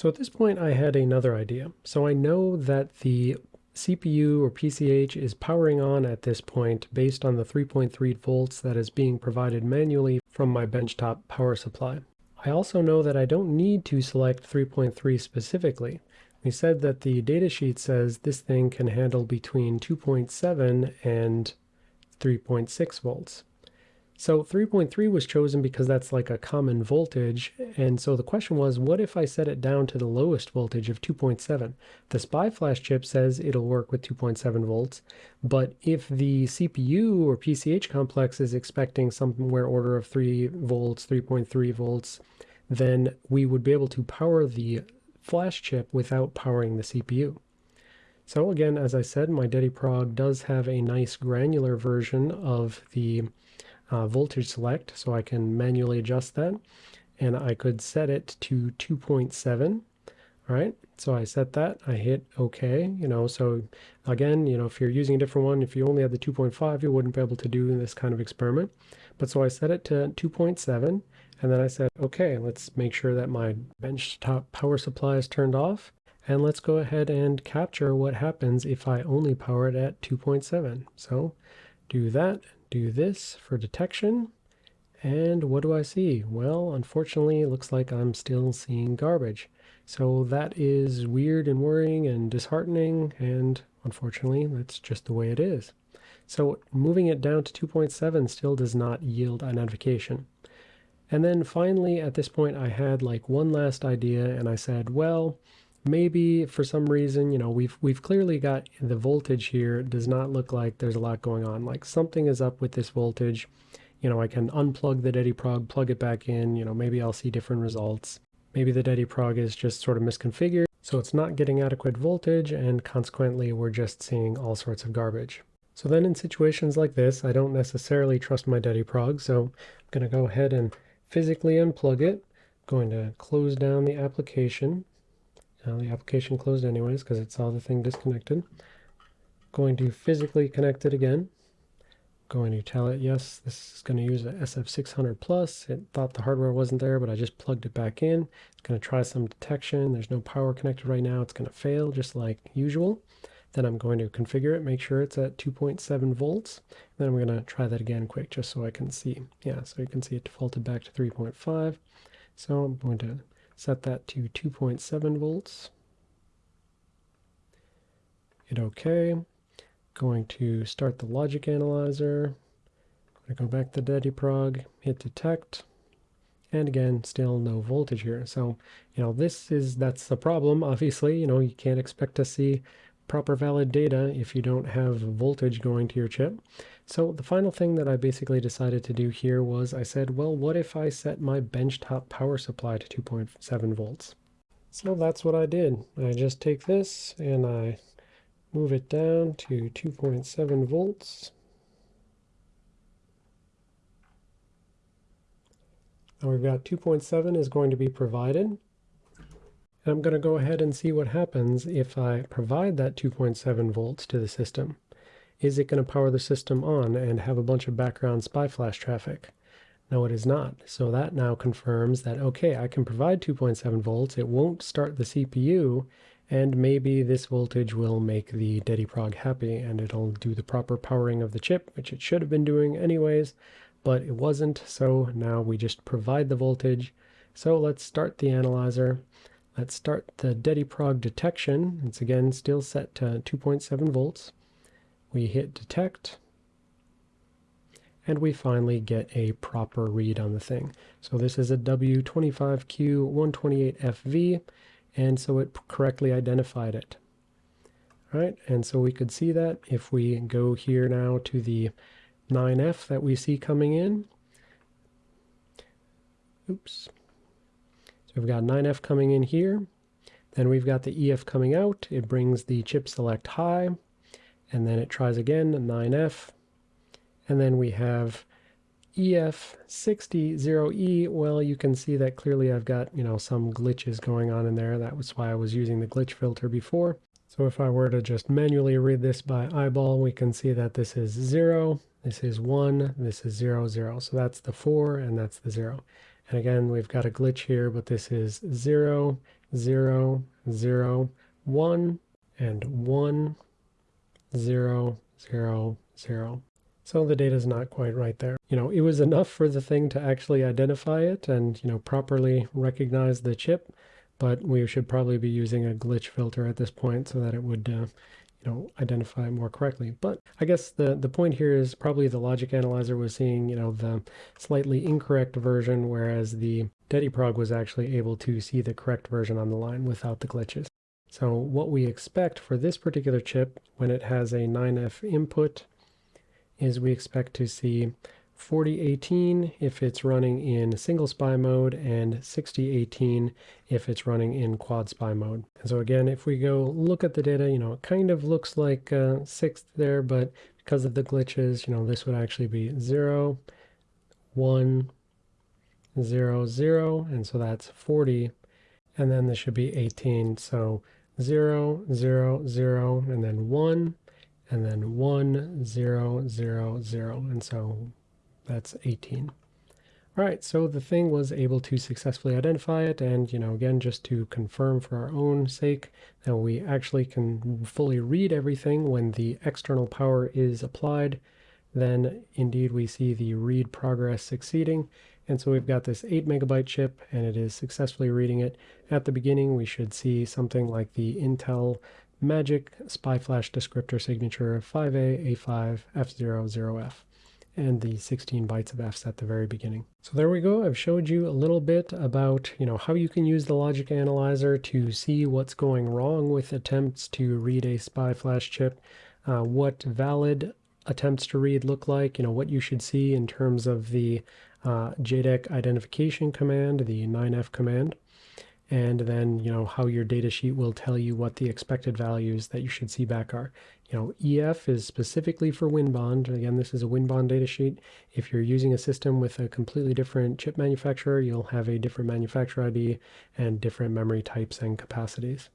So at this point I had another idea. So I know that the CPU or PCH is powering on at this point based on the 3.3 volts that is being provided manually from my benchtop power supply. I also know that I don't need to select 3.3 specifically. We said that the datasheet says this thing can handle between 2.7 and 3.6 volts. So 3.3 was chosen because that's like a common voltage. And so the question was, what if I set it down to the lowest voltage of 2.7? The SPI flash chip says it'll work with 2.7 volts. But if the CPU or PCH complex is expecting somewhere order of 3 volts, 3.3 volts, then we would be able to power the flash chip without powering the CPU. So again, as I said, my DediProg does have a nice granular version of the uh, voltage select, so I can manually adjust that. And I could set it to 2.7, all right? So I set that, I hit OK, you know, so again, you know, if you're using a different one, if you only had the 2.5, you wouldn't be able to do this kind of experiment. But so I set it to 2.7, and then I said, okay, let's make sure that my benchtop power supply is turned off. And let's go ahead and capture what happens if I only power it at 2.7. So do that, do this for detection. And what do I see? Well, unfortunately, it looks like I'm still seeing garbage. So that is weird and worrying and disheartening, and unfortunately, that's just the way it is. So moving it down to 2.7 still does not yield a notification. And then finally, at this point, I had like one last idea, and I said, well, maybe for some reason, you know, we've we've clearly got the voltage here does not look like there's a lot going on. Like something is up with this voltage. You know, I can unplug the DediProg, plug it back in, you know, maybe I'll see different results. Maybe the DediProg is just sort of misconfigured, so it's not getting adequate voltage, and consequently we're just seeing all sorts of garbage. So then in situations like this, I don't necessarily trust my DediProg, so I'm going to go ahead and physically unplug it. Going to close down the application, now the application closed anyways because it saw the thing disconnected. Going to physically connect it again. Going to tell it, yes, this is going to use a SF600 Plus. It thought the hardware wasn't there, but I just plugged it back in. It's going to try some detection. There's no power connected right now. It's going to fail just like usual. Then I'm going to configure it, make sure it's at 2.7 volts. Then I'm going to try that again quick just so I can see. Yeah, so you can see it defaulted back to 3.5. So I'm going to set that to 2.7 volts. Hit OK. Going to start the logic analyzer. Going to go back to DediProg, hit detect, and again, still no voltage here. So, you know, this is, that's the problem, obviously. You know, you can't expect to see proper valid data if you don't have voltage going to your chip. So the final thing that I basically decided to do here was I said, well, what if I set my benchtop power supply to 2.7 volts? So that's what I did. I just take this and I move it down to 2.7 volts. Now we've got 2.7 is going to be provided. And I'm going to go ahead and see what happens if I provide that 2.7 volts to the system is it going to power the system on and have a bunch of background SPI flash traffic? No, it is not. So that now confirms that, okay, I can provide 2.7 volts. It won't start the CPU, and maybe this voltage will make the DediProg happy and it'll do the proper powering of the chip, which it should have been doing anyways, but it wasn't. So now we just provide the voltage. So let's start the analyzer. Let's start the DediProg detection. It's again still set to 2.7 volts we hit detect, and we finally get a proper read on the thing. So this is a W25Q128FV, and so it correctly identified it. All right, and so we could see that if we go here now to the 9F that we see coming in. Oops. We've got 9F coming in here. Then we've got the EF coming out. It brings the chip select high and then it tries again, 9F, and then we have EF60E. Well, you can see that clearly I've got, you know, some glitches going on in there. That was why I was using the glitch filter before. So if I were to just manually read this by eyeball, we can see that this is 0, this is 1, this is 0, 0. So that's the 4 and that's the 0. And again, we've got a glitch here, but this is 0, 0, 0, 1, and 1, 0, 0, 0. So the data is not quite right there. You know, it was enough for the thing to actually identify it and, you know, properly recognize the chip, but we should probably be using a glitch filter at this point so that it would, uh, you know, identify more correctly. But I guess the, the point here is probably the logic analyzer was seeing, you know, the slightly incorrect version, whereas the DediProg was actually able to see the correct version on the line without the glitches. So what we expect for this particular chip when it has a 9F input is we expect to see 4018 if it's running in single SPI mode and 6018 if it's running in quad SPI mode. And so again, if we go look at the data, you know, it kind of looks like uh, sixth there, but because of the glitches, you know, this would actually be 0, 1, 0, 0, and so that's 40, and then this should be 18, so 0, 0, 0, and then 1, and then 1, 0, 0, 0, and so that's 18. All right, so the thing was able to successfully identify it, and, you know, again, just to confirm for our own sake that we actually can fully read everything when the external power is applied, then indeed we see the read progress succeeding. And so we've got this 8 megabyte chip, and it is successfully reading it. At the beginning, we should see something like the Intel Magic SPI Flash descriptor signature 5A, A5, F0, 0F and the 16 bytes of Fs at the very beginning. So there we go. I've showed you a little bit about, you know, how you can use the logic analyzer to see what's going wrong with attempts to read a SPI flash chip, uh, what valid attempts to read look like, you know, what you should see in terms of the uh, JEDEC identification command, the 9F command, and then, you know, how your datasheet will tell you what the expected values that you should see back are. You know, EF is specifically for WinBond. Again, this is a WinBond datasheet. If you're using a system with a completely different chip manufacturer, you'll have a different manufacturer ID and different memory types and capacities.